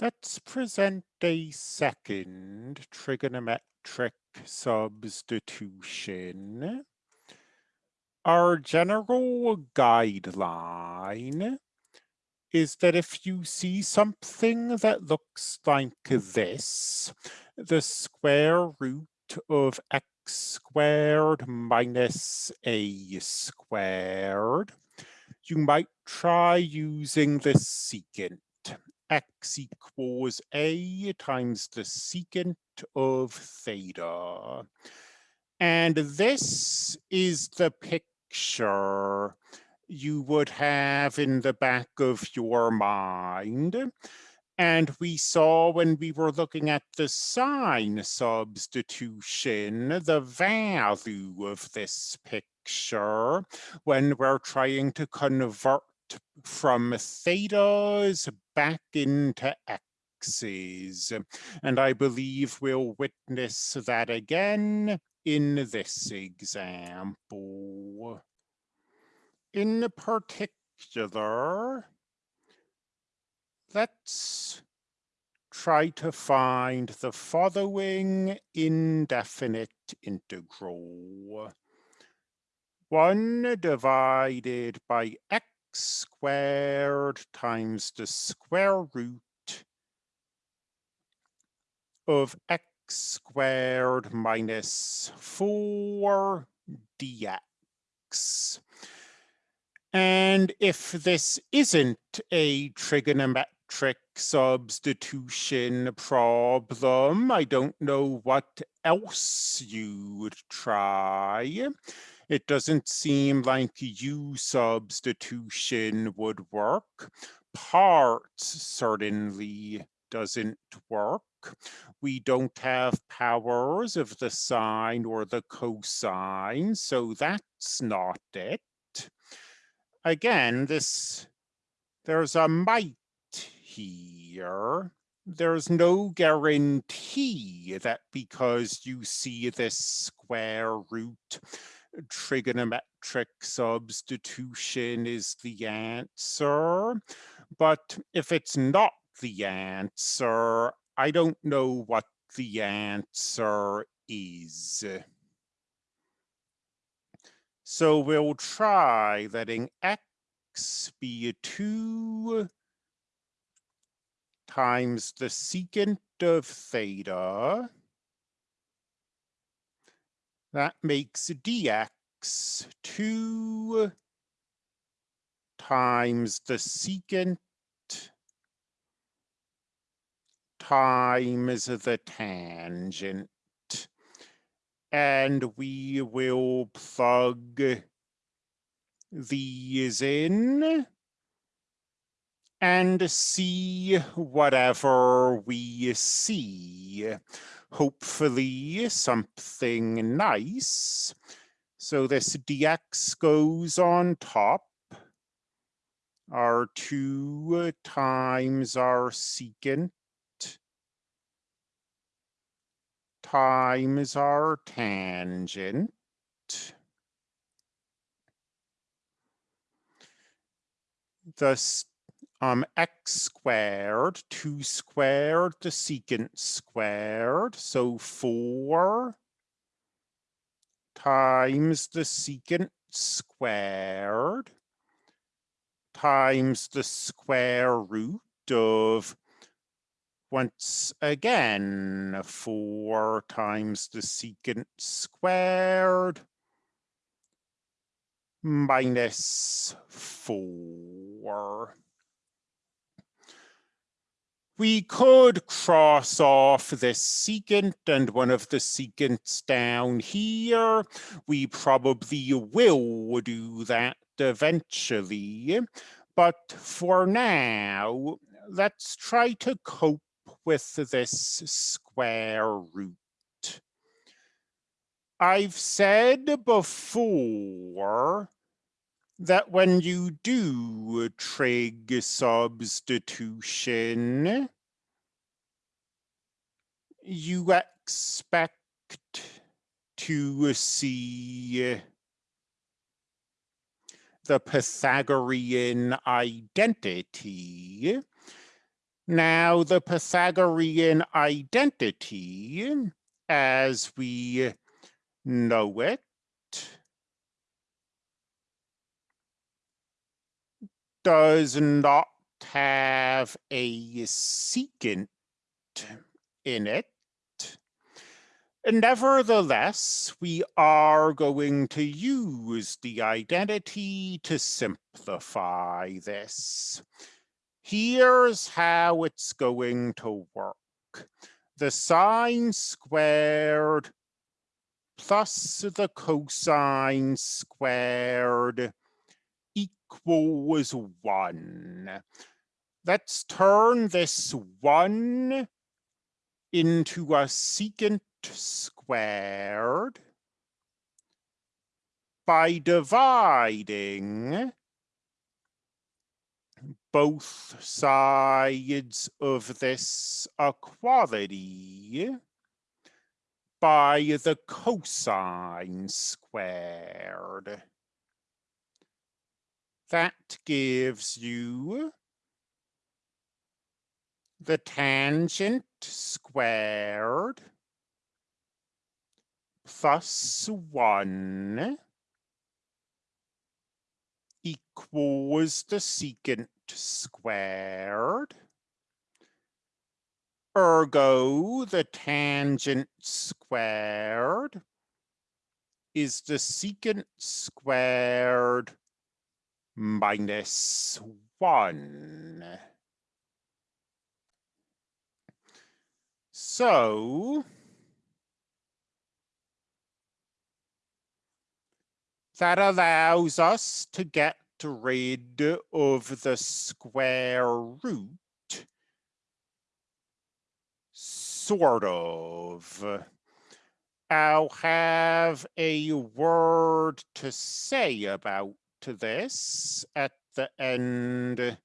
Let's present a second trigonometric substitution. Our general guideline is that if you see something that looks like this, the square root of x squared minus a squared, you might try using the secant x equals a times the secant of theta. And this is the picture you would have in the back of your mind. And we saw when we were looking at the sine substitution, the value of this picture when we're trying to convert from thetas back into x's. And I believe we'll witness that again in this example. In particular, let's try to find the following indefinite integral. 1 divided by x squared times the square root of x squared minus 4 dx. And if this isn't a trigonometric substitution problem, I don't know what else you'd try. It doesn't seem like U substitution would work. Parts certainly doesn't work. We don't have powers of the sine or the cosine, so that's not it. Again, this there's a might here. There's no guarantee that because you see this square root trigonometric substitution is the answer. But if it's not the answer, I don't know what the answer is. So we'll try letting x be 2 times the secant of theta that makes dx 2 times the secant times the tangent. And we will plug these in and see whatever we see hopefully something nice. So this dx goes on top. Our 2 times our secant times our tangent. The um, x squared, 2 squared, the secant squared, so 4 times the secant squared times the square root of once again 4 times the secant squared minus 4 we could cross off this secant and one of the secants down here. We probably will do that eventually. But for now, let's try to cope with this square root. I've said before that when you do trig substitution, you expect to see the Pythagorean identity. Now, the Pythagorean identity, as we know it, does not have a secant in it. Nevertheless, we are going to use the identity to simplify this. Here's how it's going to work. The sine squared plus the cosine squared equals one. Let's turn this one into a secant squared by dividing both sides of this equality by the cosine squared. That gives you the tangent squared plus 1 equals the secant squared. Ergo, the tangent squared is the secant squared minus 1. So, that allows us to get rid of the square root, sort of. I'll have a word to say about this at the end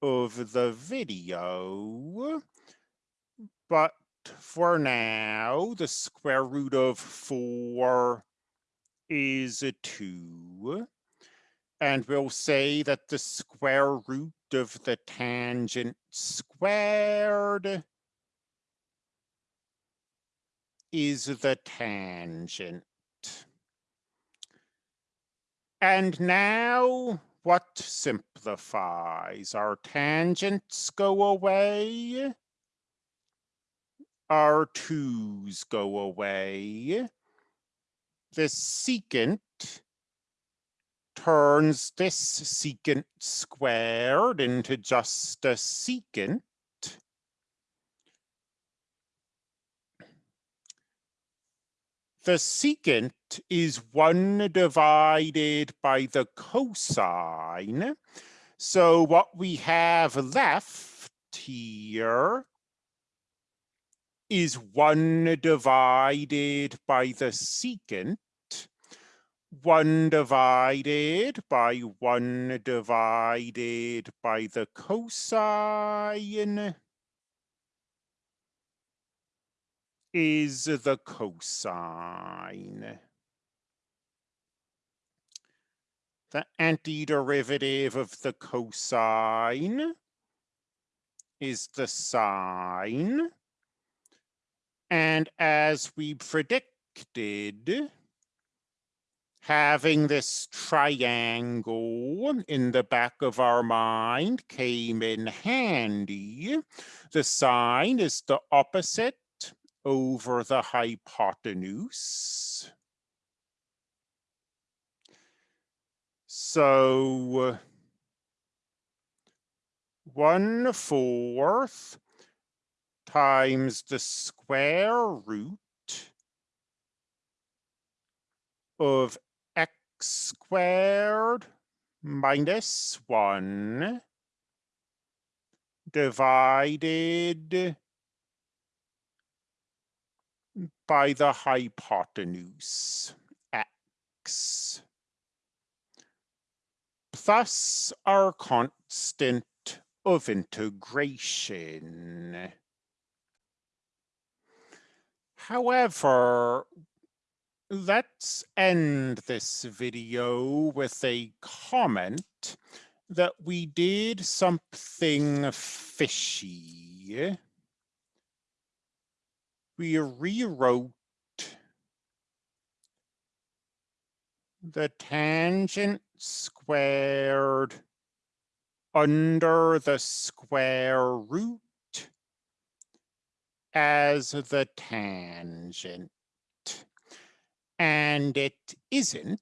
of the video. But for now, the square root of 4 is a 2. And we'll say that the square root of the tangent squared is the tangent. And now what simplifies? Our tangents go away. Our twos go away. The secant turns this secant squared into just a secant. The secant is 1 divided by the cosine. So what we have left here is 1 divided by the secant 1 divided by 1 divided by the cosine is the cosine. The antiderivative of the cosine is the sine. And as we predicted, having this triangle in the back of our mind came in handy. The sine is the opposite over the hypotenuse. So uh, one fourth times the square root of x squared minus 1 divided by the hypotenuse x plus our constant of integration. However, let's end this video with a comment that we did something fishy. We rewrote the tangent squared under the square root as the tangent. And it isn't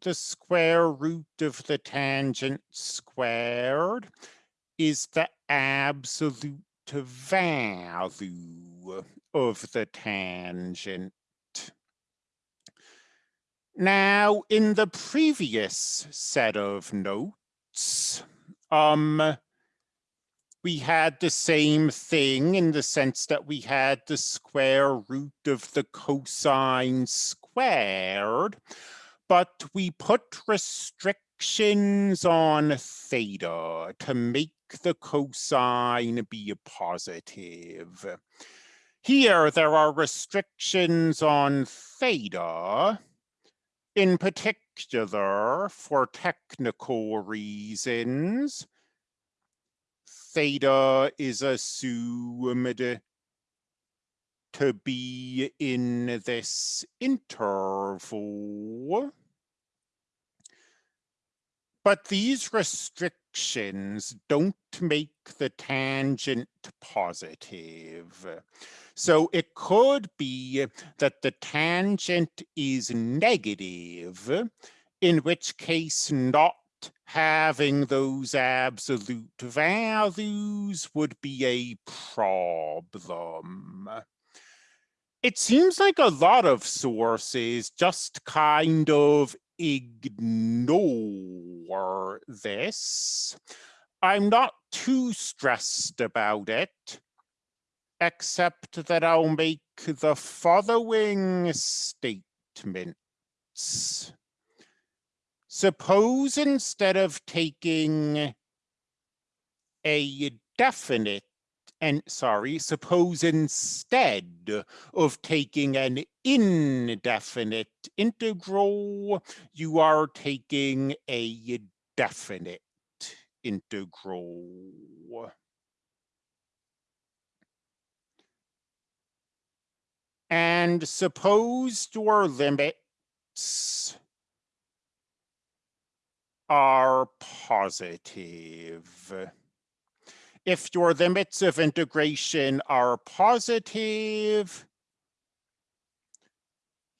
the square root of the tangent squared is the absolute value of the tangent. Now, in the previous set of notes, um, we had the same thing in the sense that we had the square root of the cosine squared, but we put restrictions on theta to make the cosine be positive. Here, there are restrictions on theta, in particular, for technical reasons, theta is assumed to be in this interval. But these restrictions don't make the tangent positive. So it could be that the tangent is negative, in which case not having those absolute values would be a problem. It seems like a lot of sources just kind of ignore this. I'm not too stressed about it, except that I'll make the following statements. Suppose instead of taking a definite and sorry, suppose instead of taking an indefinite integral, you are taking a definite integral. And suppose your limits are positive. If your limits of integration are positive,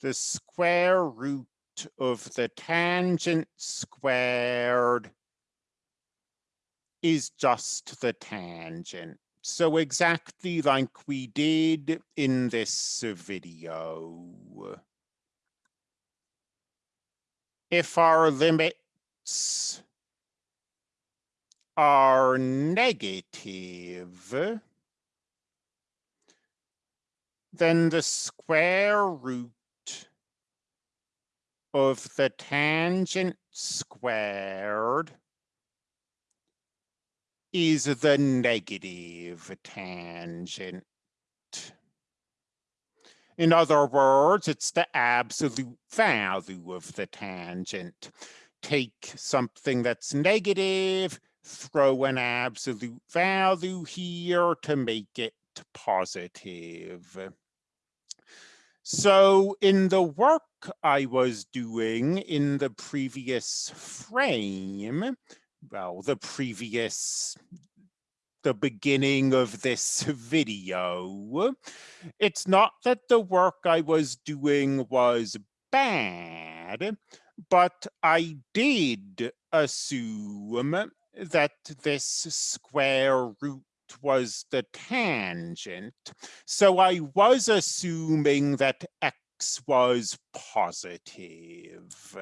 the square root of the tangent squared is just the tangent. So exactly like we did in this video. If our limits are negative, then the square root of the tangent squared is the negative tangent. In other words, it's the absolute value of the tangent. Take something that's negative, throw an absolute value here to make it positive. So in the work I was doing in the previous frame, well, the previous the beginning of this video. It's not that the work I was doing was bad, but I did assume that this square root was the tangent. So I was assuming that x was positive.